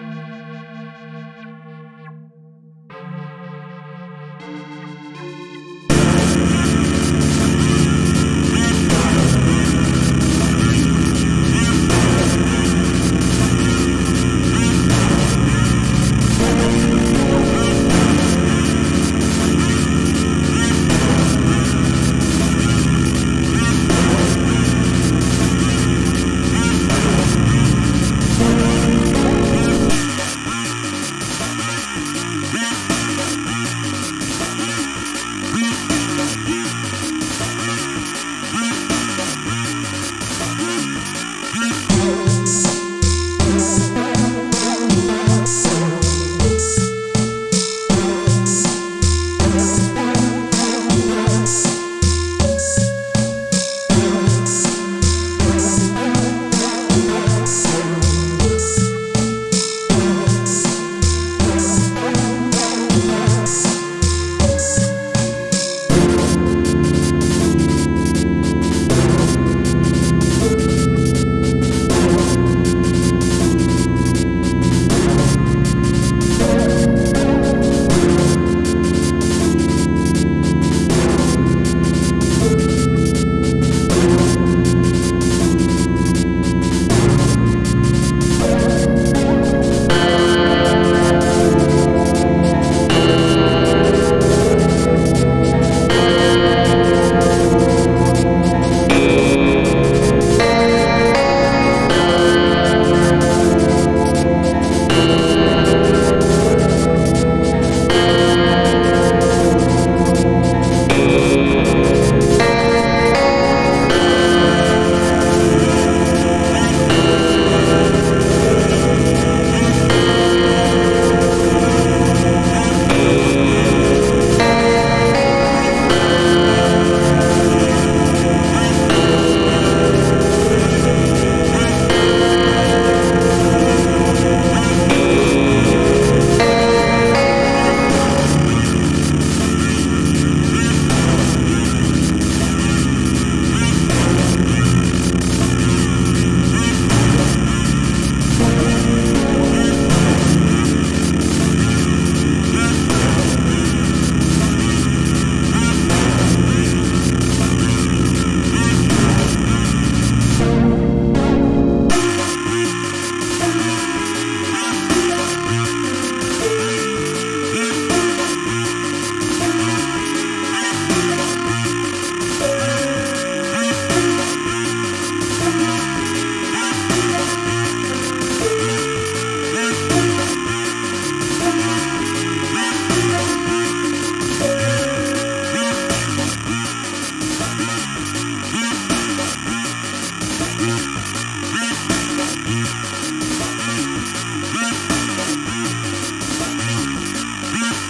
Bye.